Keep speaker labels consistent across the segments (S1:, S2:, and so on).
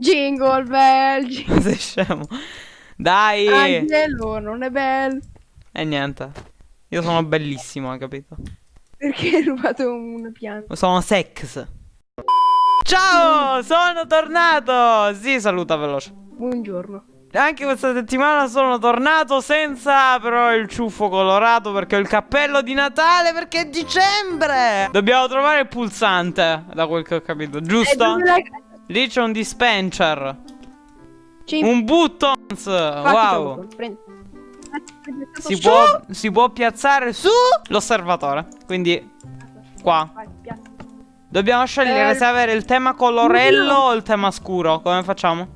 S1: Jingle bell. jingle-
S2: Sei scemo. Dai.
S1: Angelo non è bello.
S2: E niente. Io sono bellissimo, hai capito?
S1: Perché hai rubato una pianta?
S2: Sono sex. Ciao, sono tornato. Sì, saluta veloce.
S1: Buongiorno.
S2: Anche questa settimana sono tornato senza però il ciuffo colorato perché ho il cappello di Natale perché è dicembre. Dobbiamo trovare il pulsante, da quel che ho capito,
S1: E
S2: giusto?
S1: l'hai-
S2: Lì c'è un dispenser. Un buttons. Wow. Si può, si può piazzare su l'osservatore. Quindi qua. Dobbiamo scegliere
S1: Eh,
S2: se avere il tema colorello o il tema scuro. Come facciamo?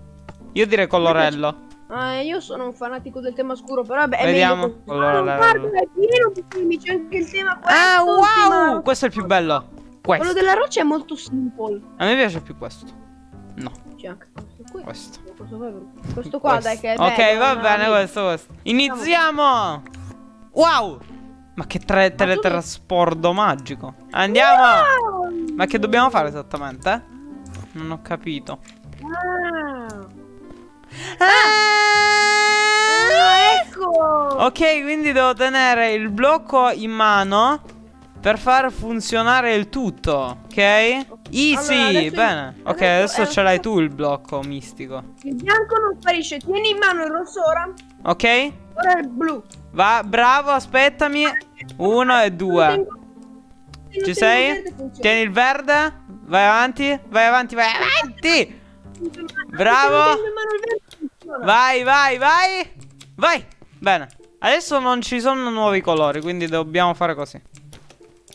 S2: Io direi colorello.
S1: Ah, io sono un fanatico del tema scuro, però vabbè,
S2: Vediamo. Allora,
S1: Ah, guarda, è pieno di temi, c'è anche il tema.
S2: Ah, wow! Questo è il più bello.
S1: Quello
S2: Questo.
S1: della roccia è molto simple.
S2: A me piace più questo. No,
S1: C'è anche questo qui.
S2: questo.
S1: Questo qua, questo qua
S2: Questo.
S1: dai che è
S2: Ok,
S1: bello,
S2: va bene, questo, questo. Iniziamo! Wow! Ma che tre- teletrasporto magico. Andiamo!
S1: Wow!
S2: Ma che dobbiamo fare esattamente? Non ho capito.
S1: Ah.
S2: Ah,
S1: Ah, ecco!
S2: Ok, quindi devo tenere il blocco in mano per far funzionare il tutto, ok? Easy,
S1: Allora,
S2: bene. Ok,
S1: adesso
S2: adesso
S1: è-
S2: ce l'hai tu il blocco mistico.
S1: Il bianco non sparisce. Tieni in mano il rosso ora.
S2: Ok?
S1: Ora il blu.
S2: Va, bravo, aspettami. Uno e due. Ci sei? Tieni il verde. Vai avanti, vai avanti, vai avanti. Bravo. Vai, vai, vai. Vai. Bene. Adesso non ci sono nuovi colori, quindi dobbiamo fare così.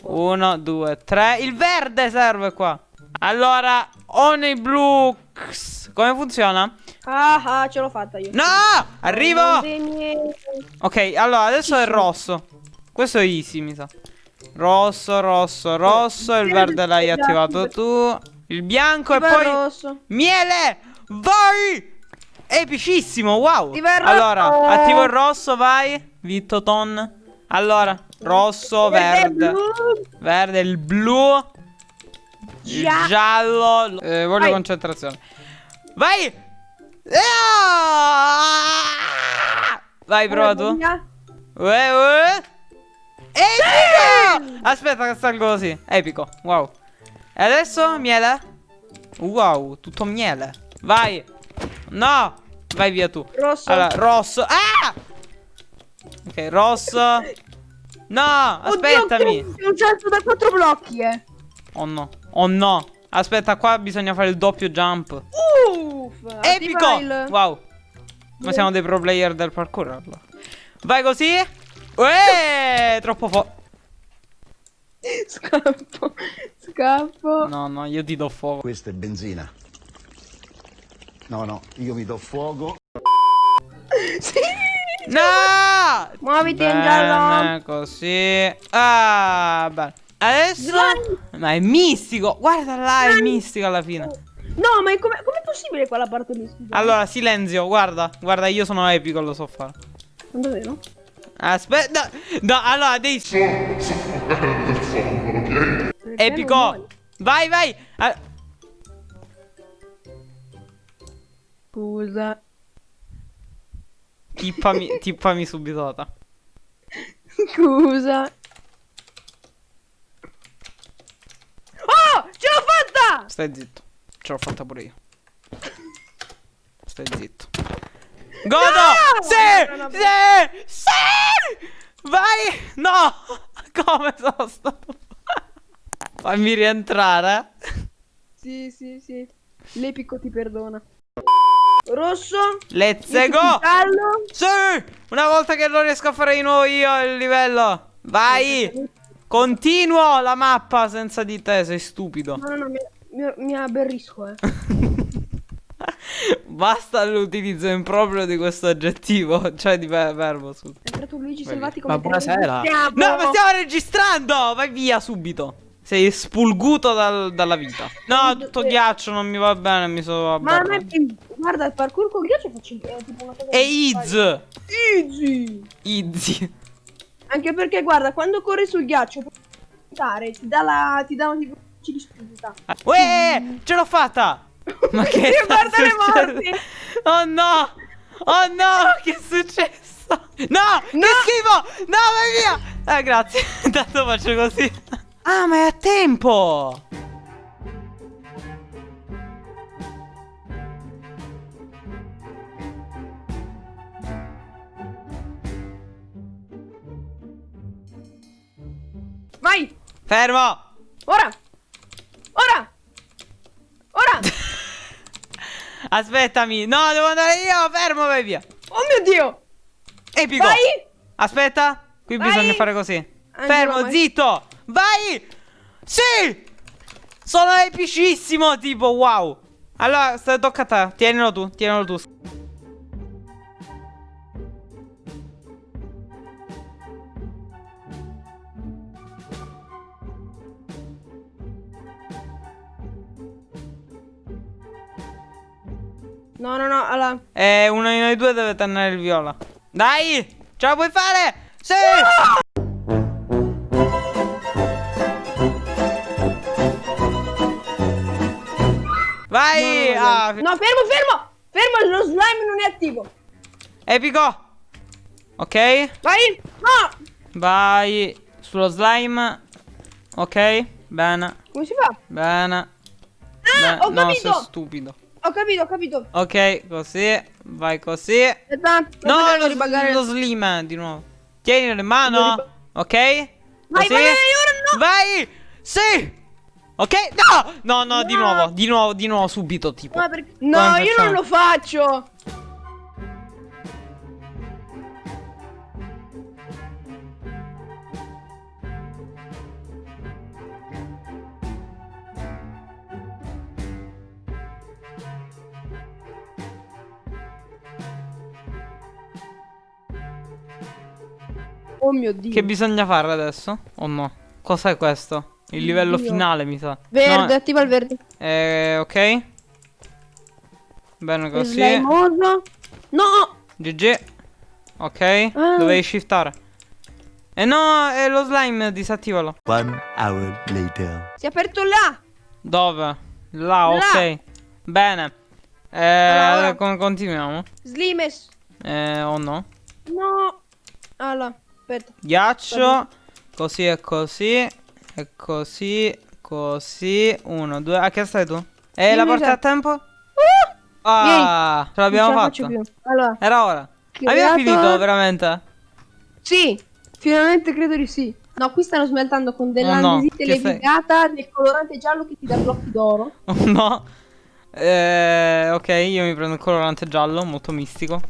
S2: Uno, due, tre. Il verde serve qua. Allora, Honey Blux. Come funziona?
S1: Ah, ah, ce l'ho fatta io.
S2: No! Arrivo! Ok, allora adesso è
S1: sono.
S2: rosso. Questo è easy, mi sa. Rosso, rosso, rosso. Il verde l'hai attivato tu. Il bianco e
S1: il
S2: poi.
S1: rosso.
S2: Miele! Vai! Epicissimo, wow!
S1: Il
S2: Allora, attivo il rosso, vai. Vitto Ton. Allora, rosso, verde. Verde, il blu. Il
S1: Gia-
S2: giallo. Eh, voglio
S1: Vai.
S2: concentrazione. Vai! Ah! Vai, prova tu. Uè, uè. Epico! Aspetta che salgo così. Epico. Wow. E adesso miele. Wow, tutto miele. Vai. No. Vai via tu.
S1: Rosso.
S2: Allora, rosso. Ah! Ok, rosso. No, aspettami.
S1: Oddio, un salto da quattro blocchi, eh.
S2: Oh no. Oh no. Aspetta, qua bisogna fare il doppio jump.
S1: Uff.
S2: Epico! Wow. Ma siamo dei pro player del parkour allora. Vai così. Uè, troppo forte.
S1: Scappo. Scappo.
S2: No, no, io ti do fuoco.
S3: Questa è benzina. No, no, io mi do fuoco.
S2: No!
S1: Muoviti, in giallo.
S2: Così. Ah, bene. Adesso. Ma è mistico. Guarda là, è mistico alla fine.
S1: No, ma è come com'è possibile quella parte lì?
S2: Allora, silenzio, guarda. Guarda, io sono epico, lo so fare.
S1: Davvero?
S2: Aspetta. No, allora, devi. Epico. Vai, vai. Ah,
S1: Scusa.
S2: Tippami, tippami subito. Tata.
S1: Scusa. Oh, ce l'ho fatta!
S2: Stai zitto. Ce l'ho fatta pure io. Stai zitto. Godo!
S1: No!
S2: Sì! Sì! Sì! Vai! No! Come sono stato? Fammi rientrare.
S1: Sì, sì, sì. L'epico ti perdona. Rosso.
S2: Let's go!
S1: Giallo.
S2: Sì! Una volta che lo riesco a fare di nuovo io il livello. Vai! Continuo la mappa senza di te, sei stupido.
S1: No, no, no, mi, mi, mi aberrisco, eh.
S2: Basta l'utilizzo improprio di questo aggettivo, cioè di ver- verbo, scusa.
S1: È entrato Luigi
S2: via.
S1: come
S4: Ma buonasera.
S2: No, ma stiamo registrando! Vai via subito. Sei spulguto dal- dalla vita. No, tutto ghiaccio non mi va bene, mi sono
S1: Ma a me,
S2: aberrato.
S1: Guarda, il parkour con ghiaccio faccio è tipo una cosa
S2: E Iz!
S1: Easy.
S2: Easy.
S1: Anche perché, guarda, quando corri sul ghiaccio, puoi saltare, ti dà la. ti dà tipo. ci di spinta.
S2: Uè, ce l'ho fatta! Ma che
S1: guardo le morti.
S2: Oh no! Oh no! Che è successo? No! Che schifo! No, vai via! Eh, grazie. Intanto faccio così. Ah, ma è a tempo!
S1: Vai!
S2: Fermo!
S1: Ora! Ora! Ora!
S2: Aspettami! No, devo andare io! Fermo, vai via!
S1: Oh mio Dio!
S2: Epico!
S1: Vai!
S2: Aspetta! Qui
S1: Vai!
S2: bisogna fare così.
S1: Angelo,
S2: Fermo,
S1: vai.
S2: zitto! Vai! Sì! Sono epicissimo, tipo, wow! Allora, tocca a te. Tienilo tu, tienilo tu.
S1: No, no, no, allora.
S2: E uno di noi due deve tenere il viola. Dai! Ce la puoi fare? Sì! Vai!
S1: No, no, no.
S2: Ah,
S1: No, fermo, fermo! Fermo, lo slime non è attivo.
S2: Epico! Ok?
S1: Vai! No!
S2: Vai sullo slime. Ok? Bene,
S1: Come si fa?
S2: bene.
S1: Ah,
S2: Bene.
S1: ho
S2: No,
S1: capito!
S2: sei stupido.
S1: Ho capito, ho capito.
S2: Ok, così. Vai così.
S1: Aspetta,
S2: No, lo,
S1: ribaggare-
S2: lo slim di nuovo. Tienilo in mano. Ok?
S1: Vai,
S2: Così.
S1: vai, vai, ora no!
S2: Vai! Sì! Ok? No! No, no, di
S1: No.
S2: nuovo, di nuovo, di nuovo, subito, tipo.
S1: Ma perché- No, io non lo faccio. Oh mio dio.
S2: Che bisogna fare adesso? O no? Cos'è questo? Il livello
S1: Dio.
S2: finale, mi sa.
S1: Verde,
S2: No,
S1: attiva il verde.
S2: eh, ok. Bene così.
S1: Slimoso. No!
S2: GG. Ok.
S1: Ah.
S2: Dovevi shiftare. Eh no, è lo slime, disattivalo.
S3: One hour later.
S1: Si è aperto là.
S2: Dove? Là,
S1: Là.
S2: ok. Bene. Eh,
S1: Allora.
S2: come continuiamo?
S1: Slimes.
S2: Eh, o no?
S1: No. Allora, aspetta.
S2: Ghiaccio. Così e così. E così. Così. Uno, due. A che stai tu?
S1: Io
S2: la porta a tempo?
S1: Uh!
S2: Ah, ce l'abbiamo
S1: non ce la
S2: fatta.
S1: Allora,
S2: Era ora. Abbiamo finito veramente.
S1: sì. Finalmente credo di sì. No, qui stanno smeltando con
S2: Oh no,
S1: levigata del colorante giallo che ti dà blocchi d'oro.
S2: Oh no. Eh, ok, io mi prendo il colorante giallo, molto mistico.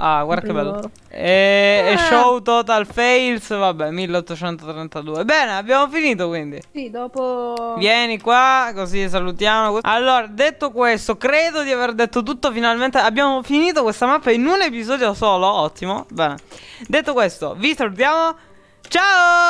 S2: Ah, guarda che bello. E, e
S1: Ah.
S2: show total fails, vabbè, 1832. Bene, abbiamo finito quindi.
S1: Sì, dopo...
S2: Vieni qua, così salutiamo. Allora, detto questo, credo di aver detto tutto finalmente. Abbiamo finito questa mappa in un episodio solo, ottimo. Bene. Detto questo, vi salutiamo.
S1: Ciao!